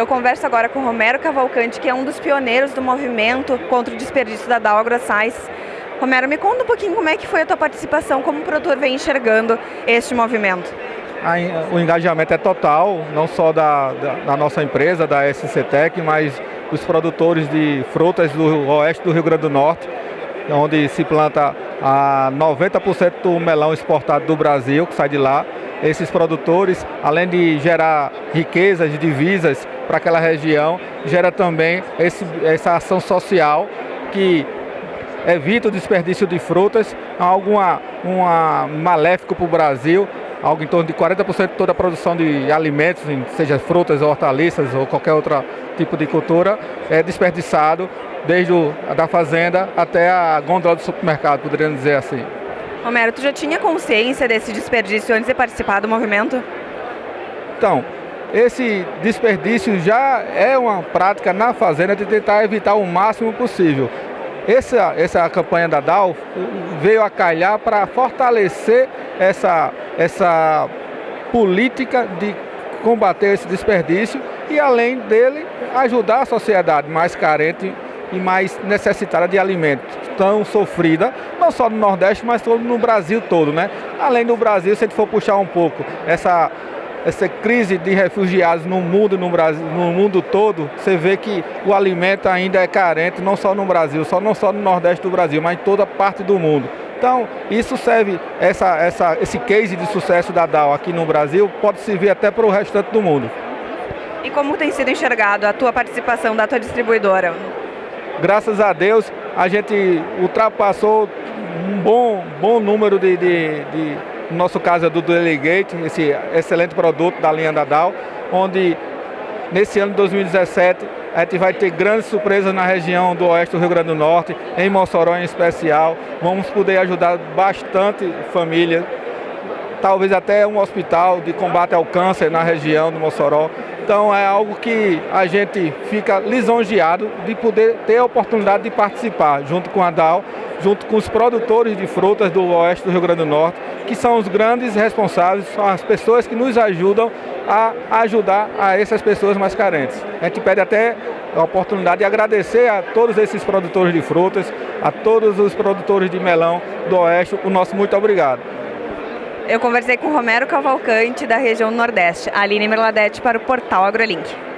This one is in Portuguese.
Eu converso agora com Romero Cavalcante, que é um dos pioneiros do movimento contra o desperdício da Dow AgroScience. Romero, me conta um pouquinho como é que foi a tua participação, como o produtor vem enxergando este movimento. O engajamento é total, não só da, da, da nossa empresa, da SCTEC, mas dos produtores de frutas do oeste do Rio Grande do Norte, onde se planta a 90% do melão exportado do Brasil, que sai de lá. Esses produtores, além de gerar riquezas, divisas para aquela região, gera também esse, essa ação social que evita o desperdício de frutas, algo uma, maléfico para o Brasil, algo em torno de 40% de toda a produção de alimentos, seja frutas, hortaliças ou qualquer outro tipo de cultura, é desperdiçado desde o, da fazenda até a gôndola do supermercado, poderíamos dizer assim. Romero, tu já tinha consciência desse desperdício antes de participar do movimento? Então, esse desperdício já é uma prática na fazenda de tentar evitar o máximo possível. Essa, essa campanha da DAO veio a calhar para fortalecer essa, essa política de combater esse desperdício e, além dele, ajudar a sociedade mais carente e mais necessitada de alimentos, tão sofrida, não só no Nordeste, mas todo no Brasil todo, né? Além do Brasil, se a gente for puxar um pouco essa essa crise de refugiados no mundo, no Brasil, no mundo todo, você vê que o alimento ainda é carente, não só no Brasil, só não só no Nordeste do Brasil, mas em toda parte do mundo. Então, isso serve, essa, essa, esse case de sucesso da DAO aqui no Brasil, pode servir até para o restante do mundo. E como tem sido enxergado a tua participação da tua distribuidora? Graças a Deus, a gente ultrapassou um bom, bom número de, de, de no nosso caso é do Delegate, esse excelente produto da linha da Dow, onde nesse ano de 2017 a gente vai ter grandes surpresas na região do oeste do Rio Grande do Norte, em Mossoró em especial. Vamos poder ajudar bastante famílias, talvez até um hospital de combate ao câncer na região do Mossoró. Então é algo que a gente fica lisonjeado de poder ter a oportunidade de participar junto com a DAO, junto com os produtores de frutas do oeste do Rio Grande do Norte, que são os grandes responsáveis, são as pessoas que nos ajudam a ajudar a essas pessoas mais carentes. A gente pede até a oportunidade de agradecer a todos esses produtores de frutas, a todos os produtores de melão do Oeste, o nosso muito obrigado. Eu conversei com Romero Cavalcante, da região Nordeste, Aline Merladete, para o portal AgroLink.